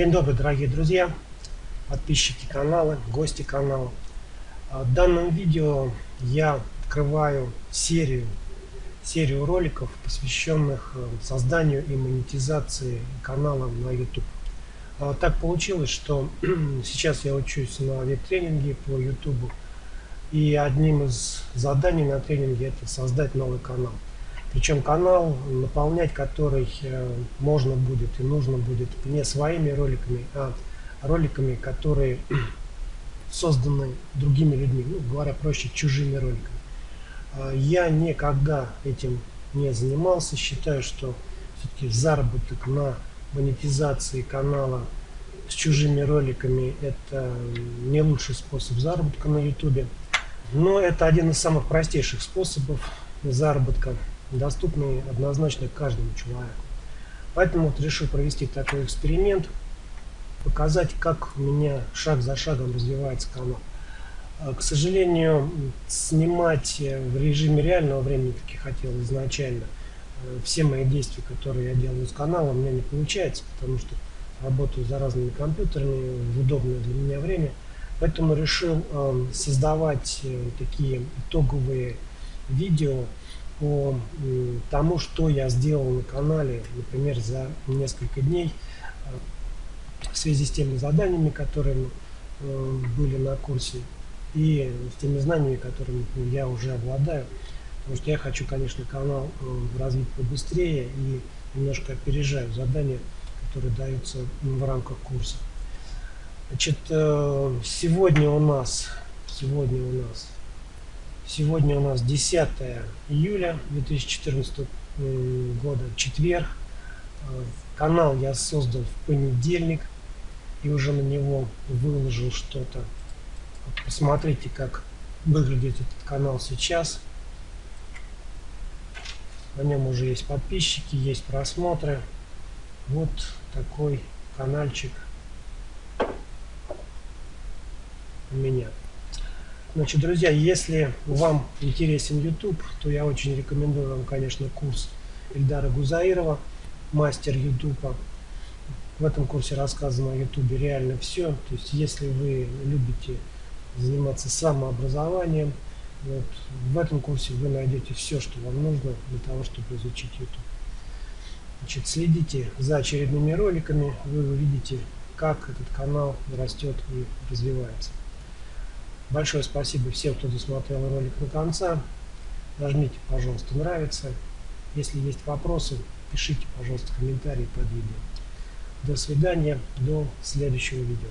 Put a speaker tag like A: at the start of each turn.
A: День добрый, дорогие друзья, подписчики канала, гости канала. А, в данном видео я открываю серию, серию роликов, посвященных э, созданию и монетизации канала на YouTube. А, так получилось, что сейчас я учусь на веб-тренинге по YouTube, и одним из заданий на тренинге это создать новый канал. Причем канал, наполнять который э, можно будет и нужно будет не своими роликами, а роликами, которые созданы другими людьми, ну, говоря проще, чужими роликами. А, я никогда этим не занимался, считаю, что все-таки заработок на монетизации канала с чужими роликами это не лучший способ заработка на YouTube. Но это один из самых простейших способов заработка доступный однозначно каждому человеку. Поэтому вот решил провести такой эксперимент, показать, как у меня шаг за шагом развивается канал. А, к сожалению, снимать в режиме реального времени, как я хотел изначально, э, все мои действия, которые я делаю с каналом, у меня не получается, потому что работаю за разными компьютерами в удобное для меня время. Поэтому решил э, создавать э, такие итоговые видео, по тому, что я сделал на канале, например, за несколько дней э, в связи с теми заданиями, которые э, были на курсе, и с теми знаниями, которыми я уже обладаю. Потому что я хочу, конечно, канал э, развить побыстрее и немножко опережаю задания, которые даются в рамках курса. Значит, сегодня у нас, сегодня у нас Сегодня у нас 10 июля 2014 года, четверг. Э, канал я создал в понедельник и уже на него выложил что-то. Посмотрите, как выглядит этот канал сейчас. На нем уже есть подписчики, есть просмотры. Вот такой каналчик у меня. Значит, друзья, если вам интересен YouTube, то я очень рекомендую вам, конечно, курс Эльдара Гузаирова, мастер YouTube. В этом курсе рассказано о YouTube реально все. То есть, если вы любите заниматься самообразованием, вот, в этом курсе вы найдете все, что вам нужно для того, чтобы изучить YouTube. Значит, следите за очередными роликами, вы увидите, как этот канал растет и развивается. Большое спасибо всем, кто досмотрел ролик до конца. Нажмите, пожалуйста, нравится. Если есть вопросы, пишите, пожалуйста, комментарии под видео. До свидания, до следующего видео.